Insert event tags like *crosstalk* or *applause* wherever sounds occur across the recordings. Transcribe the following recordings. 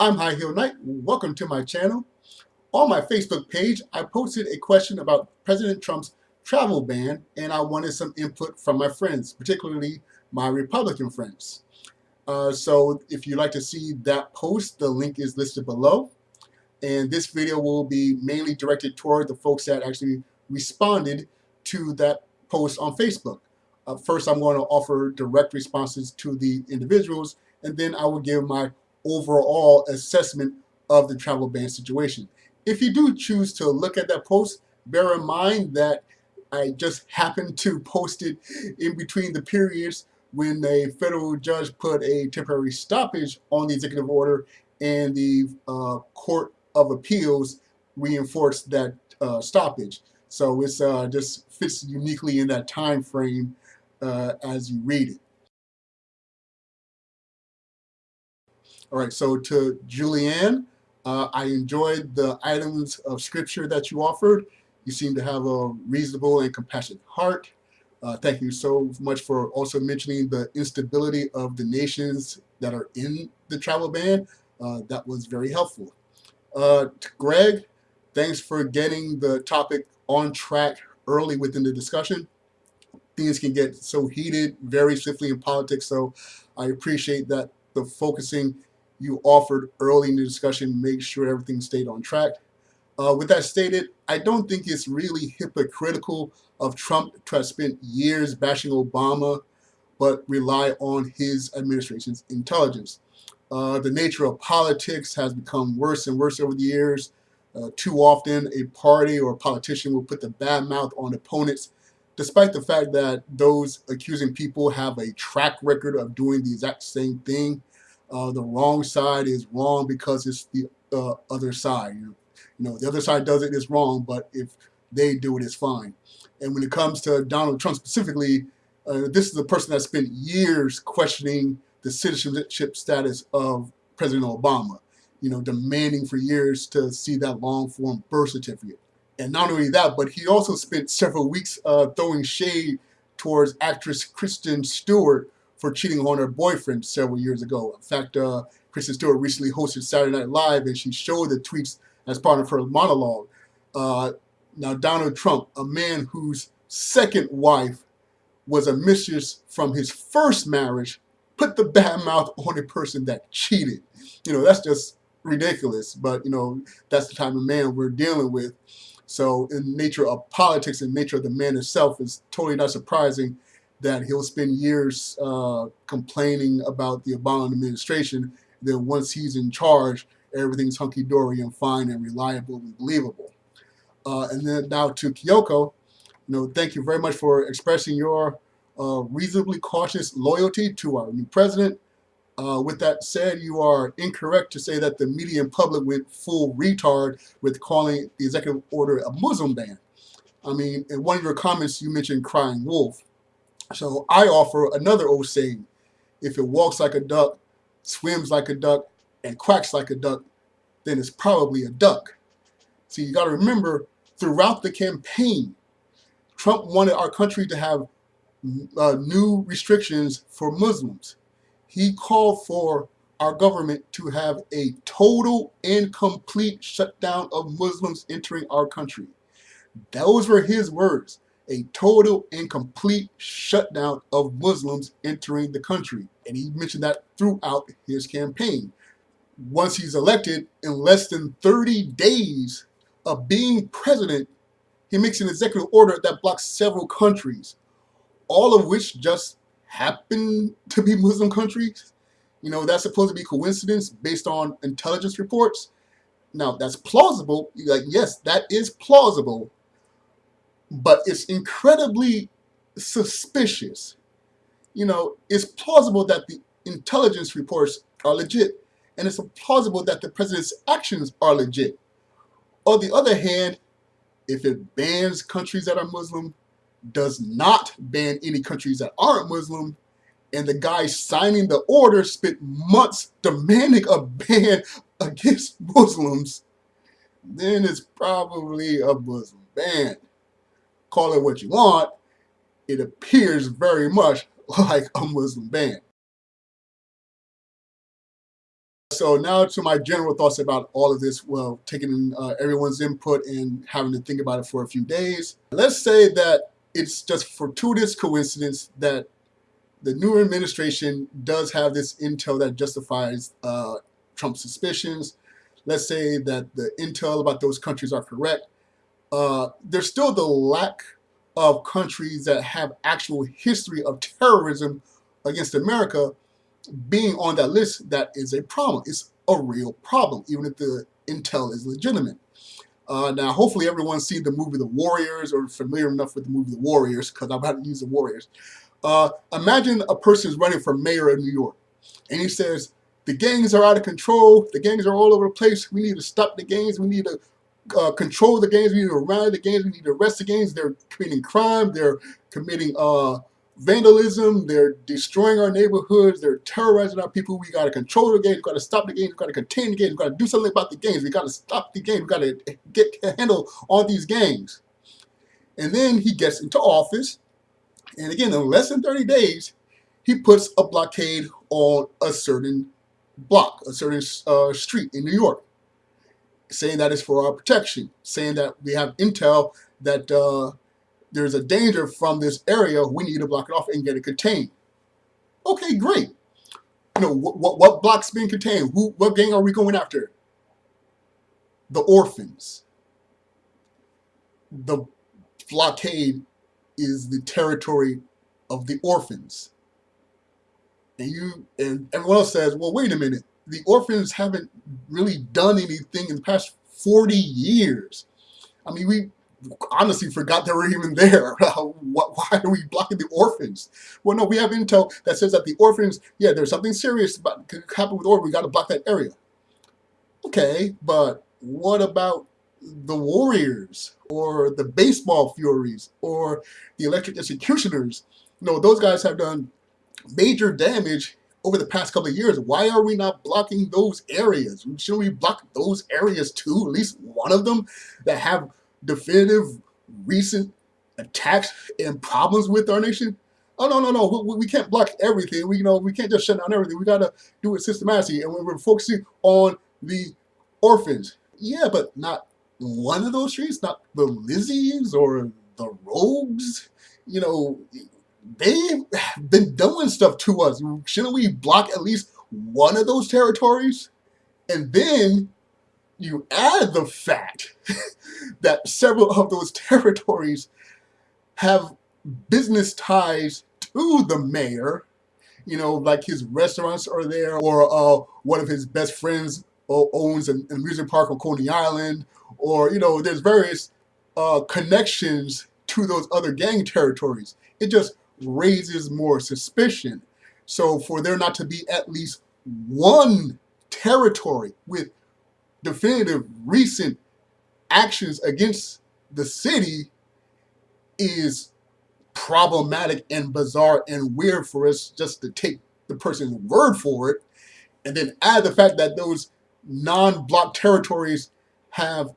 I'm High Heel Knight. Welcome to my channel. On my Facebook page, I posted a question about President Trump's travel ban, and I wanted some input from my friends, particularly my Republican friends. Uh, so if you'd like to see that post, the link is listed below. And this video will be mainly directed toward the folks that actually responded to that post on Facebook. Uh, first, I'm going to offer direct responses to the individuals, and then I will give my overall assessment of the travel ban situation. If you do choose to look at that post, bear in mind that I just happened to post it in between the periods when a federal judge put a temporary stoppage on the executive order and the uh, Court of Appeals reinforced that uh, stoppage. So it's uh, just fits uniquely in that time frame uh, as you read it. All right, so to Julianne, uh, I enjoyed the items of scripture that you offered. You seem to have a reasonable and compassionate heart. Uh, thank you so much for also mentioning the instability of the nations that are in the travel ban. Uh, that was very helpful. Uh, Greg, thanks for getting the topic on track early within the discussion. Things can get so heated very swiftly in politics, so I appreciate that the focusing you offered early in the discussion, make sure everything stayed on track. Uh, with that stated, I don't think it's really hypocritical of Trump to have spent years bashing Obama, but rely on his administration's intelligence. Uh, the nature of politics has become worse and worse over the years. Uh, too often, a party or a politician will put the bad mouth on opponents, despite the fact that those accusing people have a track record of doing the exact same thing uh, the wrong side is wrong because it's the uh, other side. You know, the other side does it, it is wrong, but if they do it, it's fine. And when it comes to Donald Trump specifically, uh, this is a person that spent years questioning the citizenship status of President Obama, you know, demanding for years to see that long form birth certificate. And not only that, but he also spent several weeks uh, throwing shade towards actress Kristen Stewart for cheating on her boyfriend several years ago. In fact, uh, Kristen Stewart recently hosted Saturday Night Live and she showed the tweets as part of her monologue. Uh, now, Donald Trump, a man whose second wife was a mistress from his first marriage, put the bad mouth on a person that cheated. You know, that's just ridiculous, but you know, that's the type of man we're dealing with. So in nature of politics and nature of the man itself is totally not surprising that he'll spend years uh, complaining about the Obama administration. Then once he's in charge, everything's hunky-dory and fine and reliable and believable. Uh, and then now to Kyoko, you know, thank you very much for expressing your uh, reasonably cautious loyalty to our new president. Uh, with that said, you are incorrect to say that the media and public went full retard with calling the executive order a Muslim ban. I mean, in one of your comments, you mentioned crying wolf. So I offer another old saying, if it walks like a duck, swims like a duck, and quacks like a duck, then it's probably a duck. So you got to remember, throughout the campaign, Trump wanted our country to have uh, new restrictions for Muslims. He called for our government to have a total and complete shutdown of Muslims entering our country. Those were his words a total and complete shutdown of Muslims entering the country. And he mentioned that throughout his campaign. Once he's elected, in less than 30 days of being president, he makes an executive order that blocks several countries, all of which just happen to be Muslim countries. You know, that's supposed to be coincidence based on intelligence reports. Now, that's plausible. Like, yes, that is plausible but it's incredibly suspicious. You know, it's plausible that the intelligence reports are legit, and it's plausible that the president's actions are legit. On the other hand, if it bans countries that are Muslim, does not ban any countries that aren't Muslim, and the guy signing the order spent months demanding a ban *laughs* against Muslims, then it's probably a Muslim ban call it what you want, it appears very much *laughs* like a Muslim ban. So now to my general thoughts about all of this, well, taking uh, everyone's input and having to think about it for a few days. Let's say that it's just fortuitous coincidence that the new administration does have this intel that justifies uh, Trump's suspicions. Let's say that the intel about those countries are correct. Uh, there's still the lack of countries that have actual history of terrorism against America being on that list, that is a problem. It's a real problem, even if the intel is legitimate. Uh, now, hopefully everyone's seen the movie The Warriors or familiar enough with the movie The Warriors, because I'm about to use The Warriors. Uh, imagine a person is running for mayor of New York, and he says, the gangs are out of control, the gangs are all over the place, we need to stop the gangs, we need to uh, control the gangs, we need to rally the gangs, we need to arrest the gangs, they're committing crime, they're committing uh, vandalism, they're destroying our neighborhoods, they're terrorizing our people, we gotta control the gangs, we gotta stop the gangs, we gotta contain the gangs, we gotta do something about the gangs, we gotta stop the gangs, we gotta get a handle on these gangs. And then he gets into office, and again, in less than 30 days, he puts a blockade on a certain block, a certain uh, street in New York, saying that it's for our protection, saying that we have intel that uh, there's a danger from this area, we need to block it off and get it contained. Okay, great. You know, what, what, what block's being contained? Who, what gang are we going after? The orphans. The blockade is the territory of the orphans. And you and everyone else says, well, wait a minute. The orphans haven't really done anything in the past 40 years. I mean, we honestly forgot they were even there. *laughs* Why are we blocking the orphans? Well, no, we have intel that says that the orphans, yeah, there's something serious about could happen with orphans. We got to block that area. Okay, but what about the Warriors or the Baseball Furies or the Electric Executioners? No, those guys have done major damage over the past couple of years. Why are we not blocking those areas? Shouldn't we block those areas too? At least one of them that have definitive recent attacks and problems with our nation? Oh no no no! We, we can't block everything. We you know we can't just shut down everything. We gotta do it systematically, and we're focusing on the orphans. Yeah, but not one of those streets, not the Lizzies or the Rogues. You know, they've been doing stuff to us. Shouldn't we block at least one of those territories? And then you add the fact *laughs* that several of those territories have business ties to the mayor, you know, like his restaurants are there, or uh, one of his best friends owns an amusement park on Coney Island, or, you know, there's various uh, connections to those other gang territories. It just raises more suspicion. So for there not to be at least one territory with definitive recent actions against the city is problematic and bizarre and weird for us just to take the person's word for it and then add the fact that those non-block territories have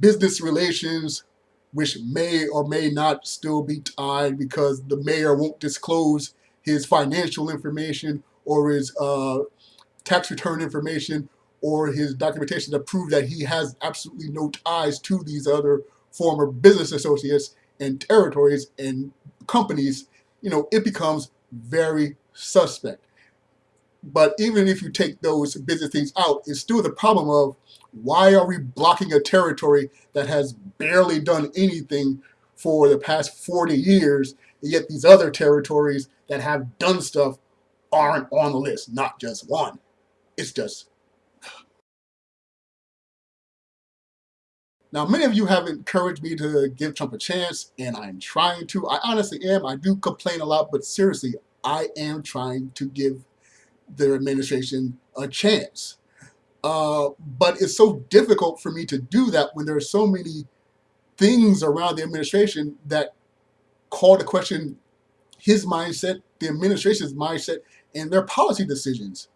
business relations which may or may not still be tied because the mayor won't disclose his financial information or his uh, tax return information or his documentation to prove that he has absolutely no ties to these other former business associates and territories and companies, you know, it becomes very suspect. But even if you take those business things out, it's still the problem of why are we blocking a territory that has barely done anything for the past 40 years, and yet these other territories that have done stuff aren't on the list, not just one. It's just Now, many of you have encouraged me to give Trump a chance, and I'm trying to. I honestly am. I do complain a lot, but seriously, I am trying to give their administration a chance. Uh, but it's so difficult for me to do that when there are so many things around the administration that call to question his mindset, the administration's mindset, and their policy decisions.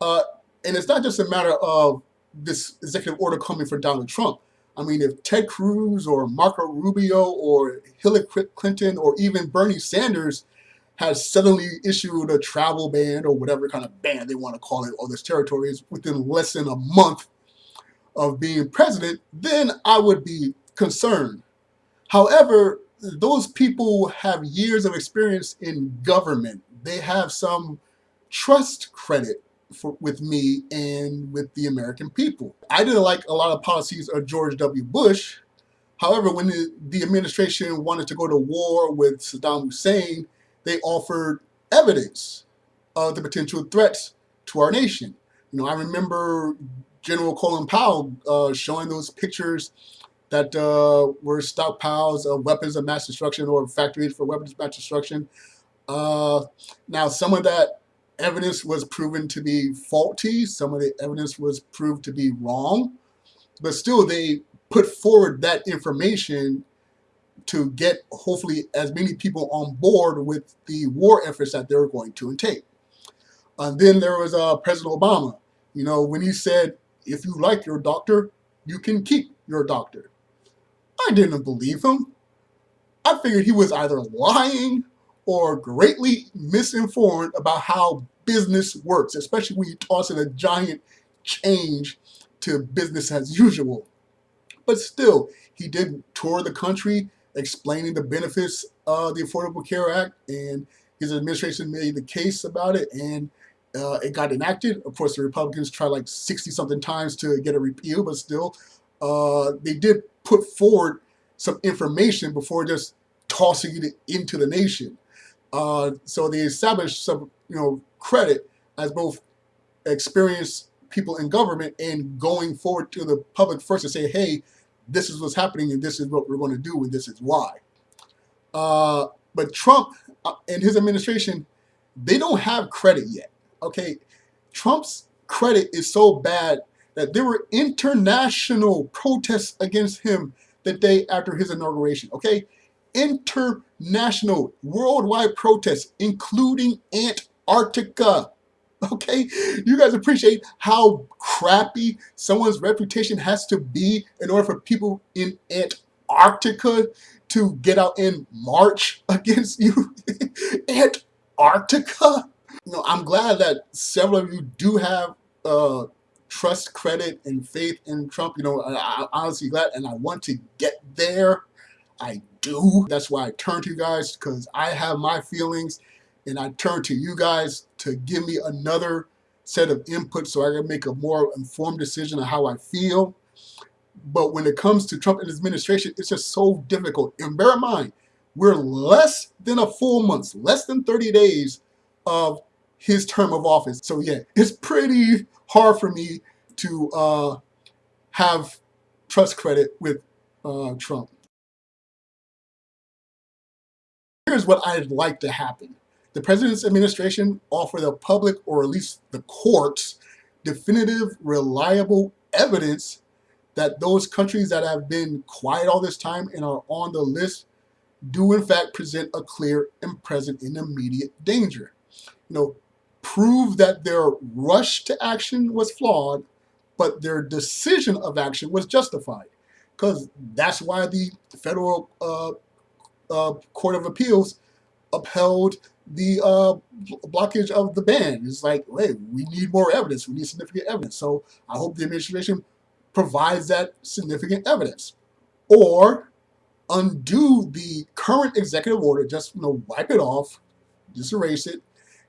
Uh, and it's not just a matter of this executive order coming from Donald Trump. I mean, if Ted Cruz or Marco Rubio or Hillary Clinton or even Bernie Sanders has suddenly issued a travel ban or whatever kind of ban they want to call it on this territories within less than a month of being president, then I would be concerned. However, those people have years of experience in government. They have some trust credit for, with me and with the American people. I didn't like a lot of policies of George W. Bush. However, when the, the administration wanted to go to war with Saddam Hussein, they offered evidence of the potential threats to our nation. You know, I remember General Colin Powell uh, showing those pictures that uh, were stockpiles of weapons of mass destruction or factories for weapons of mass destruction. Uh, now, some of that evidence was proven to be faulty. Some of the evidence was proved to be wrong. But still, they put forward that information to get hopefully as many people on board with the war efforts that they were going to intake. And then there was uh, President Obama. You know, when he said, if you like your doctor, you can keep your doctor. I didn't believe him. I figured he was either lying or greatly misinformed about how business works, especially when you toss in a giant change to business as usual. But still, he did tour the country explaining the benefits of the Affordable Care Act, and his administration made the case about it, and uh, it got enacted. Of course, the Republicans tried like 60 something times to get a repeal, but still, uh, they did put forward some information before just tossing it into the nation. Uh, so they established some, you know, credit as both experienced people in government and going forward to the public first to say, hey, this is what's happening and this is what we're going to do and this is why. Uh, but Trump uh, and his administration, they don't have credit yet. Okay, Trump's credit is so bad that there were international protests against him the day after his inauguration. Okay, international, worldwide protests, including Antarctica. *laughs* Okay, you guys appreciate how crappy someone's reputation has to be in order for people in Antarctica to get out and march *laughs* against you? *laughs* Antarctica? You know, I'm glad that several of you do have uh, trust, credit, and faith in Trump. You know, I, I'm honestly glad, and I want to get there. I do. That's why I turn to you guys because I have my feelings and I turn to you guys to give me another set of input so I can make a more informed decision on how I feel. But when it comes to Trump and his administration, it's just so difficult. And bear in mind, we're less than a full month, less than 30 days of his term of office. So yeah, it's pretty hard for me to uh, have trust credit with uh, Trump. Here's what I'd like to happen. The President's administration offer the public, or at least the courts, definitive, reliable evidence that those countries that have been quiet all this time and are on the list do in fact present a clear and present and immediate danger. You know, prove that their rush to action was flawed, but their decision of action was justified. Because that's why the federal uh, uh, Court of Appeals upheld the uh, blockage of the ban. It's like, hey, we need more evidence. We need significant evidence. So I hope the administration provides that significant evidence. Or undo the current executive order, just you know, wipe it off, just erase it,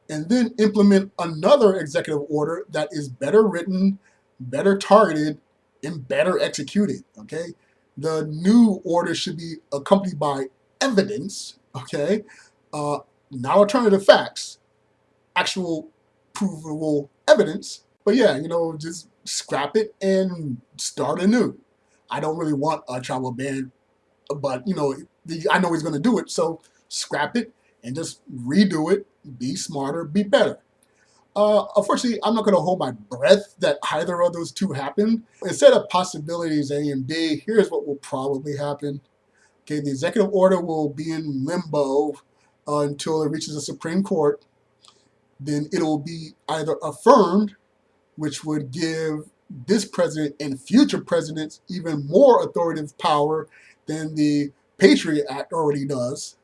and then implement another executive order that is better written, better targeted, and better executed, okay? The new order should be accompanied by evidence, okay, uh, not alternative facts, actual provable evidence. But yeah, you know, just scrap it and start anew. I don't really want a travel ban, but you know, I know he's going to do it, so scrap it and just redo it. Be smarter, be better. Uh, unfortunately, I'm not going to hold my breath that either of those two happen. Instead of possibilities A and B, here's what will probably happen. Okay, the executive order will be in limbo until it reaches the Supreme Court. Then it will be either affirmed, which would give this president and future presidents even more authoritative power than the Patriot Act already does,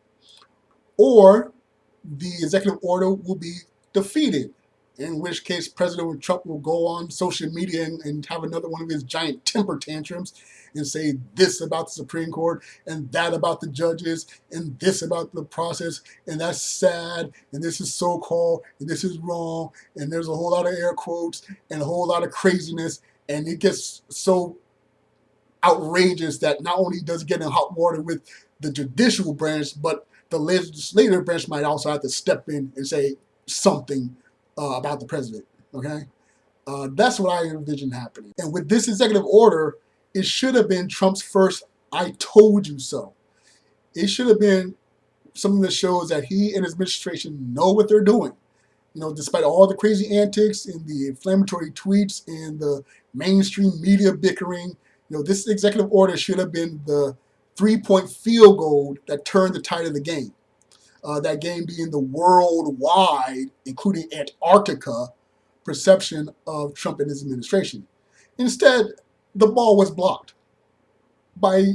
or the executive order will be defeated in which case President Trump will go on social media and, and, have another one of his giant temper tantrums and say this about the Supreme Court and that about the judges and this about the process. And that's sad and this is so-called and this is wrong and there's a whole lot of air quotes and a whole lot of craziness. And it gets so outrageous that not only does it get in hot water with the judicial branch but the legislative branch might also have to step in and say something uh, about the president. Okay, uh, that's what I envision happening. And with this executive order, it should have been Trump's first "I told you so." It should have been something that shows that he and his administration know what they're doing. You know, despite all the crazy antics and the inflammatory tweets and the mainstream media bickering, you know, this executive order should have been the three-point field goal that turned the tide of the game uh, that game being the worldwide, including Antarctica, perception of Trump and his administration. Instead, the ball was blocked by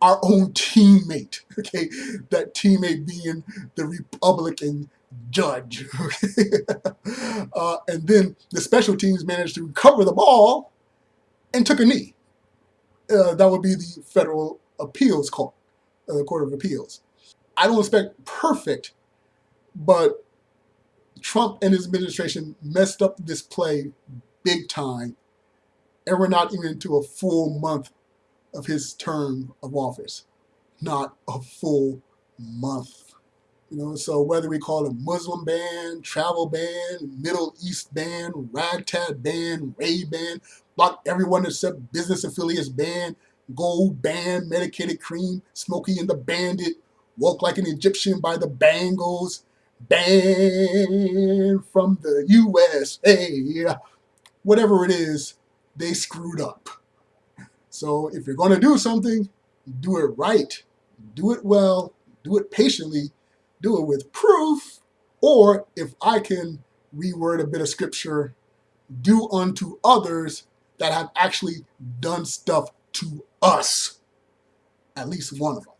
our own teammate, *laughs* okay? That teammate being the Republican judge, *laughs* okay? uh, and then the special teams managed to recover the ball and took a knee. Uh, that would be the Federal Appeals Court, uh, the Court of Appeals. I don't expect perfect, but Trump and his administration messed up this play big time, and we're not even into a full month of his term of office. Not a full month. You know, so whether we call it Muslim ban, travel ban, Middle East ban, ragtag ban, Ray ban, block everyone except business affiliates ban, gold ban, medicated cream, Smokey and the Bandit, Walk like an Egyptian by the Bangles, banned from the USA. Whatever it is, they screwed up. So if you're going to do something, do it right, do it well, do it patiently, do it with proof, or if I can reword a bit of scripture, do unto others that have actually done stuff to us. At least one of them.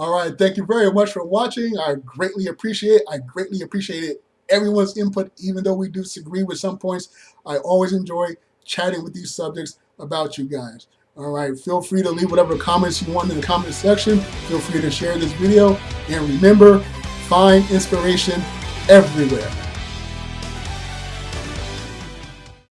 All right, thank you very much for watching. I greatly appreciate I greatly appreciate it. everyone's input, even though we do disagree with some points. I always enjoy chatting with these subjects about you guys. All right, feel free to leave whatever comments you want in the comment section. Feel free to share this video. And remember, find inspiration everywhere.